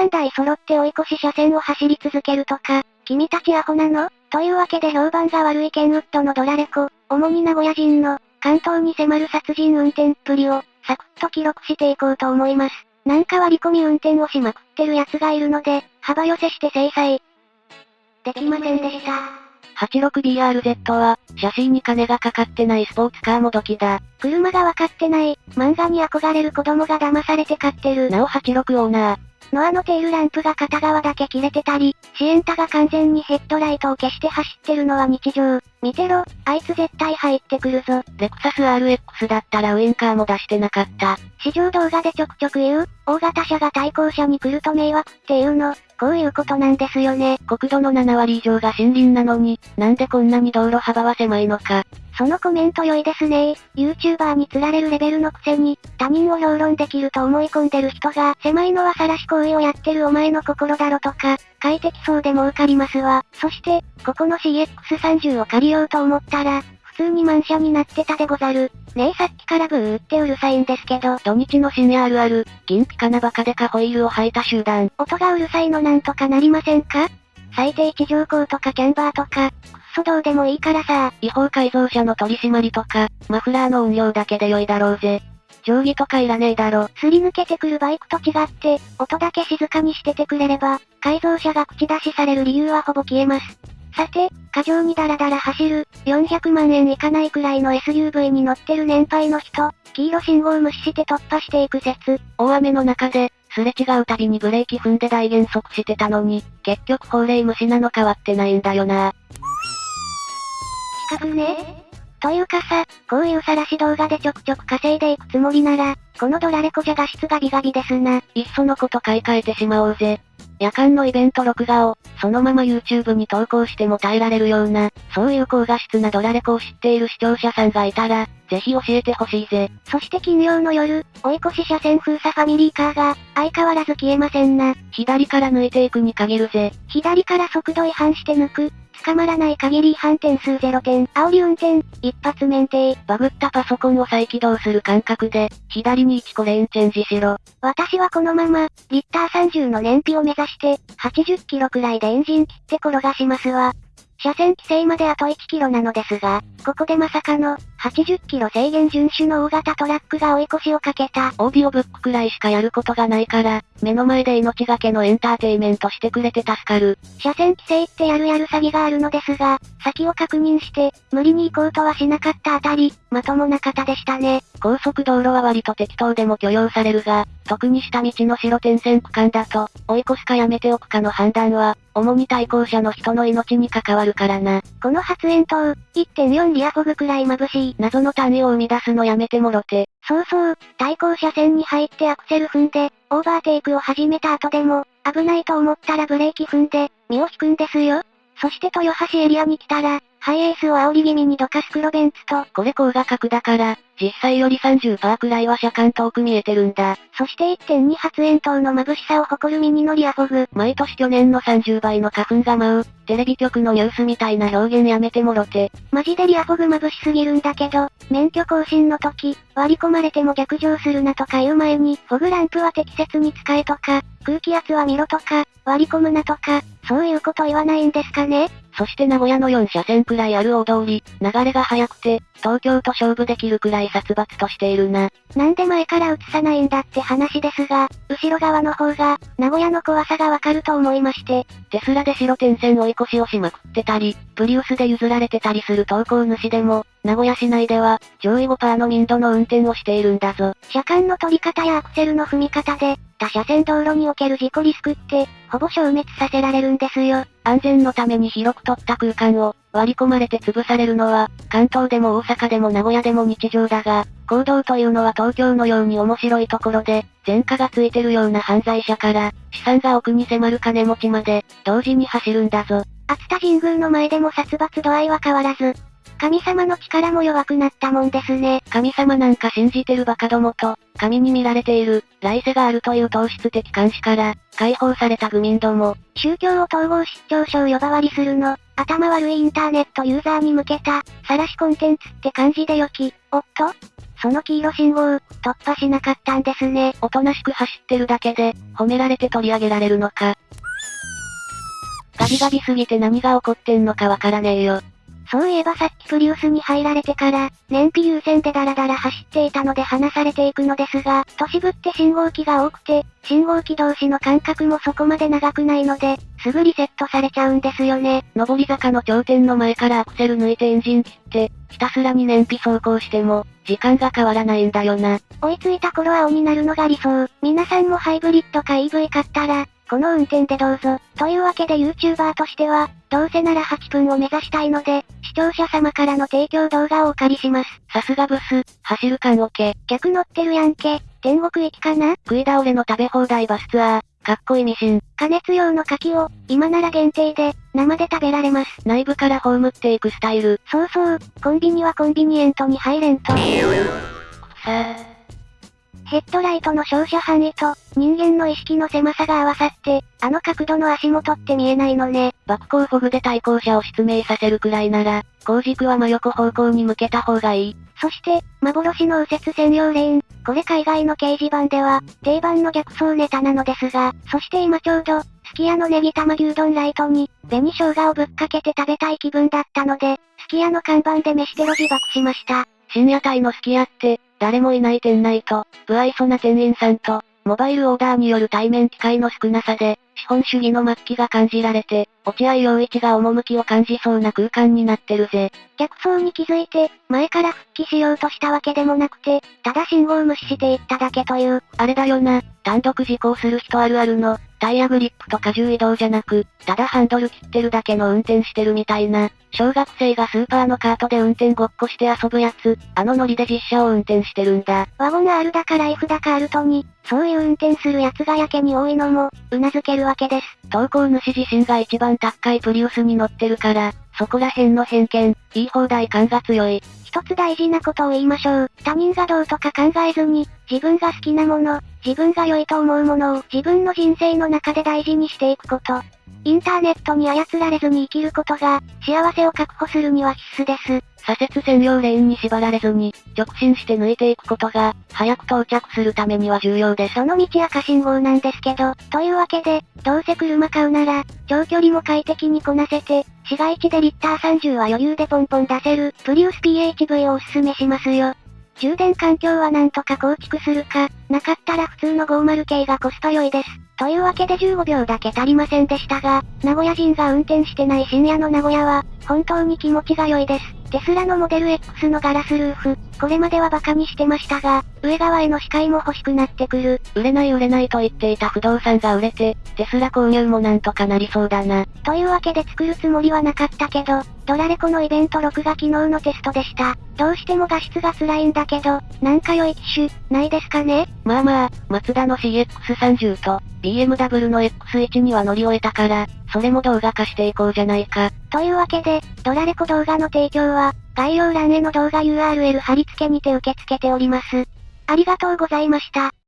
3台揃って追い越し車線を走り続けるとか、君たちアホなの？というわけで評判が悪いケンウッドのドラレコ、主に名古屋人の、関東に迫る殺人運転っぷりを、サクッと記録していこうと思います。なんか割り込み運転をしまくってる奴がいるので、幅寄せして制裁。できませんでした。86BRZ は、シャシーに金がかかってないスポーツカーもどきだ。車がわかってない、漫画に憧れる子供が騙されて買ってる。なお86オーナー。ノアのテールランプが片側だけ切れてたり、シエンタが完全にヘッドライトを消して走ってるのは日常。見てろ、あいつ絶対入ってくるぞ。レクサス RX だったらウインカーも出してなかった。試乗動画でちょくちょく言う、大型車が対向車に来ると迷惑っていうの、こういうことなんですよね。国土の7割以上が森林なのに、なんでこんなに道路幅は狭いのか。そのコメント良いですね YouTuber に釣られるレベルのくせに、他人を評論できると思い込んでる人が、狭いのは晒し行為をやってるお前の心だろとか、快適そうで儲かりますわ。そして、ここの CX30 を借りようと思ったら、普通に満車になってたでござる。ねえさっきからブーってうるさいんですけど。土日の深夜あるある、銀ピカなバカでかホイールを履いた集団。音がうるさいのなんとかなりませんか？最低地上高とかキャンバーとか、そどうでもいいからさ。違法改造車の取り締まりとか、マフラーの運用だけで良いだろうぜ。定規とかいらねえだろ。すり抜けてくるバイクと違って、音だけ静かにしててくれれば、改造車が口出しされる理由はほぼ消えます。さて、過剰にダラダラ走る、400万円いかないくらいの SUV に乗ってる年配の人、黄色信号無視して突破していく説。大雨の中で、すれ違うたびにブレーキ踏んで大減速してたのに、結局法令無視なの変わってないんだよな。近くねというかさ、こういう晒し動画でちょくちょく稼いでいくつもりなら、このドラレコじゃ画質がビガビですな。いっそのこと買い替えてしまおうぜ。夜間のイベント録画を、そのまま YouTube に投稿しても耐えられるような、そういう高画質なドラレコを知っている視聴者さんがいたら、ぜひ教えてほしいぜ。そして金曜の夜、追い越し車線封鎖ファミリーカーが、相変わらず消えませんな。左から抜いていくに限るぜ。左から速度違反して抜く。捕まらない限り違反点数0点。煽り運転、一発免停。バグったパソコンを再起動する感覚で、左に1個レーンチェンジしろ。私はこのまま、リッター30の燃費を目指して、80キロくらいでエンジン切って転がしますわ。車線規制まであと1キロなのですが、ここでまさかの、80キロ制限遵守の大型トラックが追い越しをかけた。オーディオブックくらいしかやることがないから、目の前で命がけのエンターテイメントしてくれて助かる。車線規制ってやるやる詐欺があるのですが、先を確認して、無理に行こうとはしなかったあたり、まともな方でしたね。高速道路は割と適当でも許容されるが、特に下道の白点線区間だと、追い越すかやめておくかの判断は、主に対向車の人の命に関わるからな。この発煙筒、1.4リアフォグくらい眩しい。謎の単位を生み出すのやめてもろて。そうそう、対向車線に入ってアクセル踏んで、オーバーテイクを始めた後でも、危ないと思ったらブレーキ踏んで、身を引くんですよ。そして豊橋エリアに来たら、ハイエースを煽り気味にどかす黒ベンツと、これ高画角だから、実際より30%くらいは車間遠く見えてるんだ。そして1.2発煙筒の眩しさを誇るミニのリアフォグ。毎年去年の30倍の花粉が舞う、テレビ局のニュースみたいな表現やめてもろて。マジでリアフォグ眩しすぎるんだけど、免許更新の時、割り込まれても逆上するなとか言う前に、フォグランプは適切に使えとか、空気圧は見ろとか、割り込むなとか、そういうこと言わないんですかね？そして名古屋の4車線くらいある大通り、流れが速くて、東京と勝負できるくらい殺伐としているな。なんで前から映さないんだって話ですが、後ろ側の方が、名古屋の怖さがわかると思いまして。テスラで白点線追い越しをしまくってたり、プリウスで譲られてたりする投稿主でも、名古屋市内では、上位5%の民度の運転をしているんだぞ。車間の取り方やアクセルの踏み方で、他車線道路における事故リスクって、ほぼ消滅させられるんですよ。安全のために広く取った空間を、割り込まれて潰されるのは、関東でも大阪でも名古屋でも日常だが、行動というのは東京のように面白いところで、前科がついてるような犯罪者から、資産が奥に迫る金持ちまで、同時に走るんだぞ。熱田神宮の前でも殺伐度合いは変わらず、神様の力も弱くなったもんですね。神様なんか信じてるバカどもと、神に見られている、来世があるという糖質的監視から、解放された愚民ども。宗教を統合失調症呼ばわりするの、頭悪いインターネットユーザーに向けた、晒しコンテンツって感じでよき。おっとその黄色信号、突破しなかったんですね。おとなしく走ってるだけで、褒められて取り上げられるのか。ガビガビすぎて何が起こってんのかわからねえよ。そういえばさっきプリウスに入られてから、燃費優先でダラダラ走っていたので離されていくのですが、都市部って信号機が多くて、信号機同士の間隔もそこまで長くないので、すぐリセットされちゃうんですよね。上り坂の頂点の前からアクセル抜いてエンジン切って、ひたすらに燃費走行しても、時間が変わらないんだよな。追いついた頃青になるのが理想。皆さんもハイブリッドか EV 買ったら、この運転でどうぞ。というわけで YouTuber としては、どうせなら8分を目指したいので、視聴者様からの提供動画をお借りします。さすがブス、走る感オケ。逆乗ってるやんけ。天国行きかな？食い倒れの食べ放題バスツアー。かっこいいミシン。加熱用の牡蠣を、今なら限定で、生で食べられます。内部から葬っていくスタイル。そうそう、コンビニはコンビニエントに入れんと。さあ。ヘッドライトの照射範囲と、人間の意識の狭さが合わさって、あの角度の足元って見えないのね。爆光フォグで対向車を失明させるくらいなら、後軸は真横方向に向けた方がいい。そして、幻の右折専用レーン。これ海外の掲示板では、定番の逆走ネタなのですが、そして今ちょうど、すき家のネギ玉牛丼ライトに、紅生姜をぶっかけて食べたい気分だったので、すき家の看板で飯テロ自爆しました。深夜帯のすき家って、誰もいない店内と、不愛想な店員さんと、モバイルオーダーによる対面機会の少なさで、資本主義の末期が感じられて、落合陽一が趣を感じそうな空間になってるぜ。逆走に気づいて、前から復帰しようとしたわけでもなくて、ただ信号無視していっただけという。あれだよな、単独事故する人あるあるの、タイヤグリップと荷重移動じゃなく、ただハンドル切ってるだけの運転してるみたいな。小学生がスーパーのカートで運転ごっこして遊ぶやつ、あのノリで実車を運転してるんだ。ワゴン R だかライフだかアルトに、そういう運転するやつがやけに多いのも、頷けるわわけです。投稿主自身が一番高いプリウスに乗ってるから、そこら辺の偏見、言い放題感が強い。一つ大事なことを言いましょう。他人がどうとか考えずに、自分が好きなもの、自分が良いと思うものを自分の人生の中で大事にしていくこと。インターネットに操られずに生きることが、幸せを確保するには必須です。左折専用レーンに縛られずに、直進して抜いていくことが、早く到着するためには重要です。その道赤信号なんですけど、というわけで、どうせ車買うなら、長距離も快適にこなせて、市街地でリッター30は余裕でポンポン出せる、プリウス PHV をおすすめしますよ。充電環境はなんとか構築するか、なかったら普通の50系がコスパ良いです。というわけで15秒だけ足りませんでしたが、名古屋人が運転してない深夜の名古屋は、本当に気持ちが良いです。テスラのモデル X のガラスルーフ、これまではバカにしてましたが、上側への視界も欲しくなってくる。売れない売れないと言っていた不動産が売れて、テスラ購入もなんとかなりそうだな。というわけで作るつもりはなかったけど、ドラレコのイベント録画機能のテストでした。どうしても画質が辛いんだけど、なんか良い機種、ないですかね？まあまあ、マツダの CX30 と、BMW の X1 には乗り終えたから、それも動画化していこうじゃないか。というわけで、ドラレコ動画の提供は、概要欄への動画 URL 貼り付けにて受け付けております。ありがとうございました。